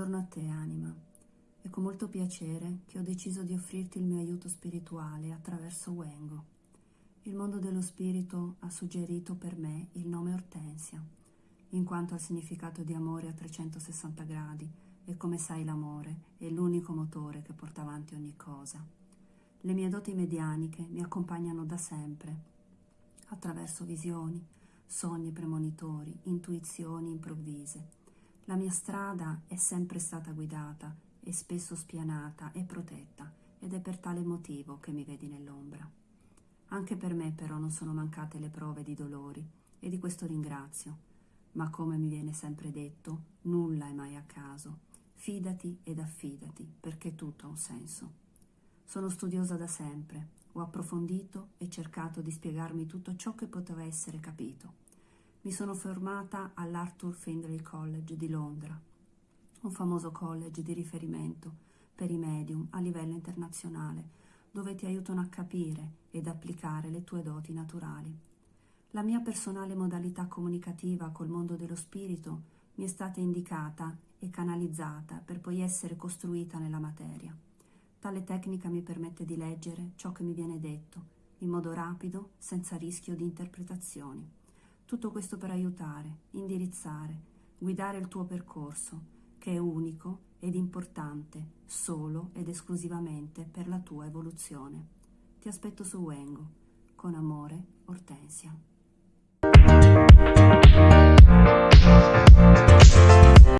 a te, anima. È con molto piacere che ho deciso di offrirti il mio aiuto spirituale attraverso Wengo. Il mondo dello spirito ha suggerito per me il nome Ortensia, in quanto al significato di amore a 360 gradi e come sai l'amore è l'unico motore che porta avanti ogni cosa. Le mie doti medianiche mi accompagnano da sempre, attraverso visioni, sogni premonitori, intuizioni improvvise la mia strada è sempre stata guidata e spesso spianata e protetta ed è per tale motivo che mi vedi nell'ombra. Anche per me però non sono mancate le prove di dolori e di questo ringrazio, ma come mi viene sempre detto, nulla è mai a caso. Fidati ed affidati perché tutto ha un senso. Sono studiosa da sempre, ho approfondito e cercato di spiegarmi tutto ciò che poteva essere capito mi sono formata all'Arthur Findlay College di Londra, un famoso college di riferimento per i medium a livello internazionale, dove ti aiutano a capire ed applicare le tue doti naturali. La mia personale modalità comunicativa col mondo dello spirito mi è stata indicata e canalizzata per poi essere costruita nella materia. Tale tecnica mi permette di leggere ciò che mi viene detto, in modo rapido, senza rischio di interpretazioni. Tutto questo per aiutare, indirizzare, guidare il tuo percorso, che è unico ed importante solo ed esclusivamente per la tua evoluzione. Ti aspetto su Wengo. Con amore, Ortensia.